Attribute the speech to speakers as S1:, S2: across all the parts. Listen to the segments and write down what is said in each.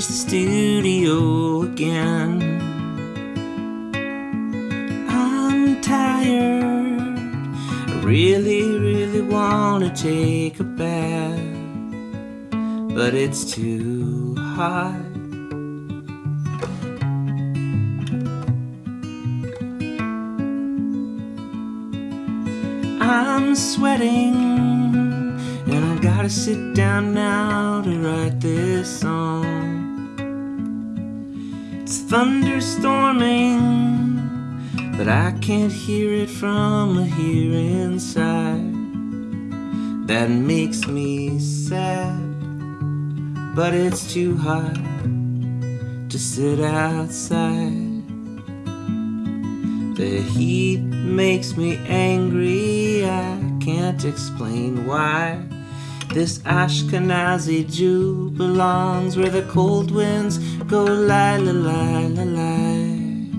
S1: studio again. I'm tired. I really, really want to take a bath, but it's too hot. I'm sweating, gotta sit down now to write this song. It's thunderstorming, but I can't hear it from here inside. That makes me sad, but it's too hot to sit outside. The heat makes me angry, I can't explain why. This Ashkenazi Jew belongs where the cold winds go lie, la, lie, la, lie.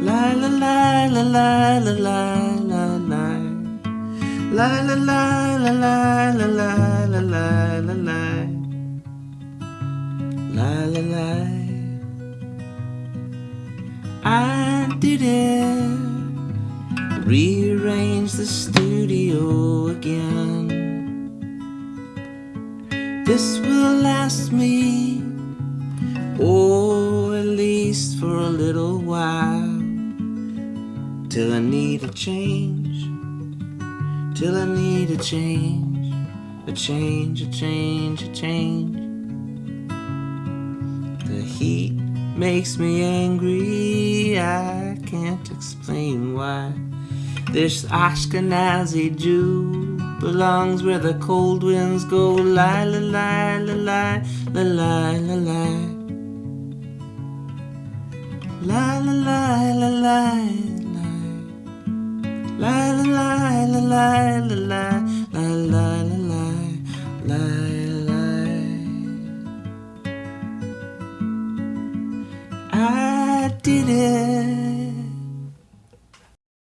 S1: Lie, la, lie, la, lie, la, lie, la, lie. Lie, la, lie, la, lie, la, lie, la, lie, la, lie. Lie, la, lie. I did it. Rearrange the studio again. This will last me, oh, at least for a little while. Till I need a change. Till I need a change. A change, a change, a change. The heat makes me angry. I can't explain why. This Ashkenazi Jew belongs where the cold winds go. La, la, lie, la, lie, la, lie. Lie, la, lie, la, lie, lie. Lie, la, lie, la, lie, la, lie, la, lie, la, lie, lie, lie. I did it.